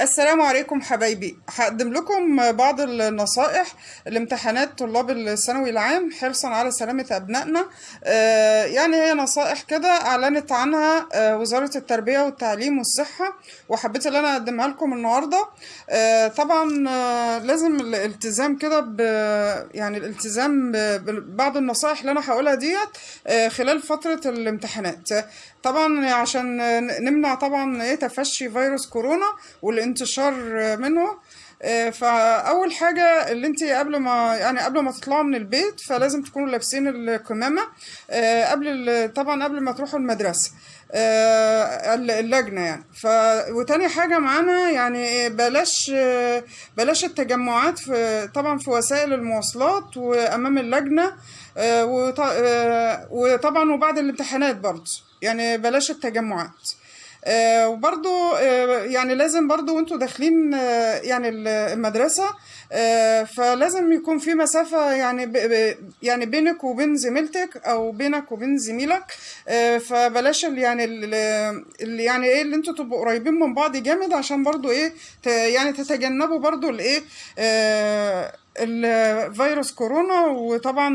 السلام عليكم حبايبي. هقدم لكم بعض النصائح لامتحانات طلاب الثانوي العام حرصا على سلامة أبنائنا. آه، يعني هي نصائح كده أعلنت عنها آه، وزارة التربية والتعليم والصحة وحبيت إن أنا أقدمها لكم النهاردة. آه، طبعا لازم الالتزام كده ب يعني الالتزام ببعض النصائح اللي أنا هقولها ديت خلال فترة الامتحانات. طبعا عشان نمنع طبعا إيه تفشي فيروس كورونا والانتشار منه. آه، فأول حاجة اللي انت قبل ما يعني قبل ما تطلعوا من البيت فلازم تكونوا لابسين الكمامة آه، قبل طبعا قبل ما تروحوا المدرسة آه، اللجنة يعني. ف وتاني حاجة معانا يعني بلاش بلاش التجمعات في طبعا في وسائل المواصلات وأمام اللجنة وط- وطبعا وبعد الامتحانات برضه. يعني بلاش التجمعات. آه، وبرضو آه، يعني لازم برضو وانتوا داخلين آه، يعني ال- المدرسة فلازم يكون في مسافة يعني يعني بينك وبين زميلتك أو بينك وبين زميلك فبلاش يعني ال- ال- يعني إيه اللي أنتوا تبقوا قريبين من بعض جامد عشان برضو إيه يعني تتجنبوا برضو الايه الفيروس كورونا وطبعا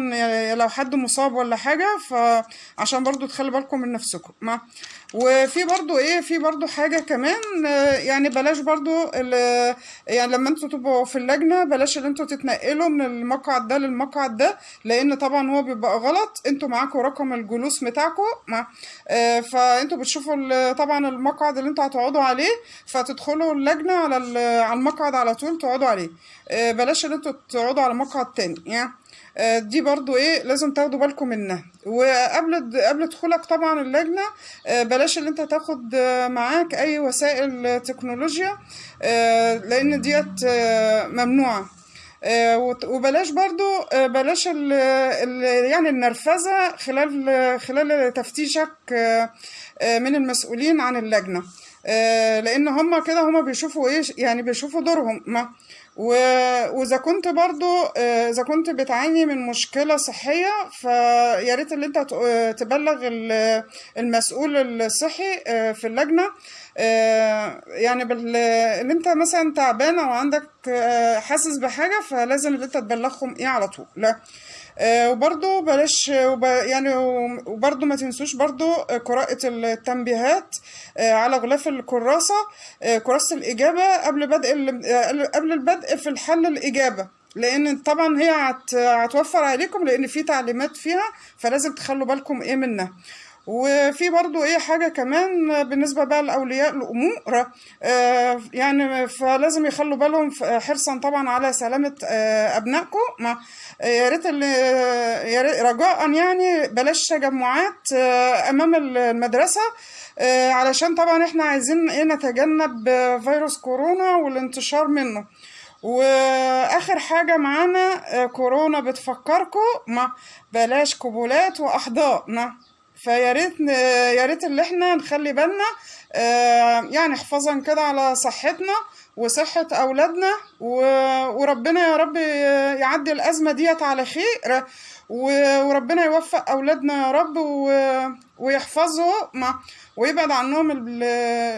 لو حد مصاب ولا حاجة فعشان برضو تخلي بالكم من نفسكم ما وفي برضو إيه في برضو حاجة كمان يعني بلاش برضو يعني لما أنتوا تبقوا في اللجنة بلاش ان أنتوا تتنقلوا من المقعد ده للمقعد ده لأن طبعا هو بيبقى غلط أنتوا معاكم رقم الجلوس بتاعكم ما آه، فانتوا بتشوفوا طبعا المقعد اللي أنتوا هتقعدوا عليه فتدخلوا اللجنة على على المقعد على طول تقعدوا عليه. آه، بلاش ان أنتوا تقعدوا على مقعد تاني يعني آه، دي برضو إيه لازم تاخدوا بالكم منها. وقبل قبل دخولك طبعا اللجنة آه، بلاش إن أنت تاخد معاك أي وسائل تكنولوجيا آه، لأن ديت آه، ممنوعة. آه، وبلاش برضو بلاش ال يعني النرفزة خلال خلال تفتيشك من المسؤولين عن اللجنة. آه، لأن هم كده هم بيشوفوا إيه يعني بيشوفوا دورهم. ما و- وإذا كنت برضو آه، إذا كنت بتعاني من مشكلة صحية فيا ريت اللي انت ت- آه، تبلغ ال- المسؤول الصحي آه، في اللجنة. يعني بال... اللي انت مثلا تعبان أو عندك آه، حاسس بحاجة فلازم اللي انت تبلغهم إيه على طول. لا. آه، وبرضو بلاش وب... يعني وبرضو ما تنسوش برضو قراءة التنبيهات آه، على غلاف الكراسة آه، كراسة الإجابة قبل بدء ال... آه، قبل البدء في الحل الإجابة. لأن طبعا هي هت... هتوفر عليكم لأن في تعليمات فيها فلازم تخلوا بالكم إيه منها. وفي برضو إيه حاجة كمان بالنسبة بقى لأولياء الأمور آه، يعني فلازم يخلوا بالهم حرصا طبعا على سلامة آه، آه، يا ريت رجاء يعني بلاش تجمعات آه، أمام المدرسة آه، علشان طبعا إحنا عايزين إيه نتجنب فيروس كورونا والانتشار منه. وآخر حاجة معانا كورونا بتفكركم؟ بلاش قبولات وأحضان. فيا ريت يا ريت اللي إحنا نخلي بالنا آه، يعني حفاظا كده على صحتنا وصحة أولادنا وربنا يا رب يعدي الأزمة ديت على خير وربنا يوفق أولادنا يا رب ويحفظه ويبعد عنهم ال-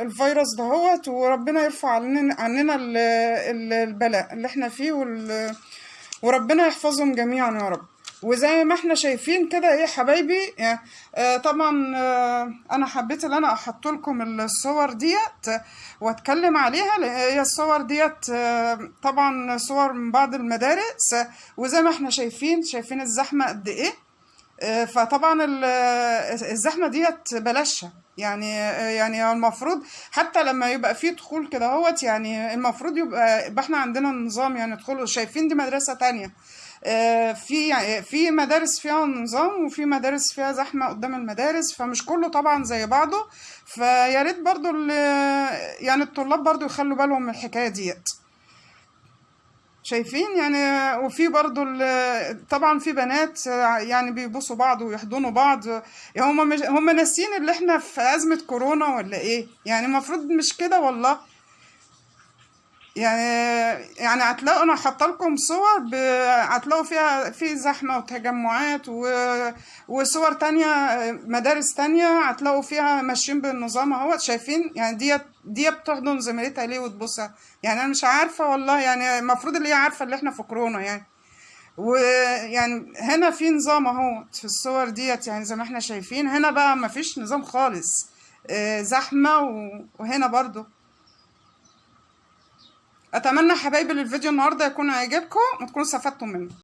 الفيروس دهوت وربنا يرفع عننا عننا ال- ال- البلاء اللي إحنا فيه وربنا يحفظهم جميعا يا رب. وزي ما إحنا شايفين كده إيه حبايبي؟ آه طبعا آه أنا حبيت إن أنا أحط لكم الصور ديت وأتكلم عليها هي الصور ديت آه طبعا صور من بعض المدارس وزي ما إحنا شايفين شايفين الزحمة قد إيه؟ فطبعا ال- الزحمة ديت بلاشها يعني يعني المفروض حتى لما يبقى في دخول كده هوت يعني المفروض يبقى إحنا عندنا نظام يعني ندخل شايفين دي مدرسة تانية. في يعني في مدارس فيها نظام وفي مدارس فيها زحمة قدام المدارس فمش كله طبعا زي بعضه. فيا ريت برضو يعني الطلاب برضو يخلوا بالهم من الحكاية ديت. شايفين؟ يعني وفي برضو طبعا في بنات يعني بيبوسوا بعض ويحضنوا بعض. يعني هم هم ناسيين اللي إحنا في أزمة كورونا ولا إيه؟ يعني المفروض مش كده والله. يعني يعني هتلاقوا أنا حاطة لكم صور. هتلاقوا فيها في زحمة وتجمعات و... وصور تانية مدارس تانية هتلاقوا فيها ماشيين بالنظام أهوت شايفين يعني دي دي بتحضن زميلتها ليه وتبصها يعني أنا مش عارفة والله يعني المفروض اللي هي عارفة اللي إحنا في كورونا يعني ويعني هنا في نظام اهو في الصور ديت يعني زي ما إحنا شايفين هنا بقى مفيش نظام خالص آه، زحمة. وهنا برضو أتمنى حبايبي الفيديو النهارده يكون عجبكم وتكونوا استفدتوا منه.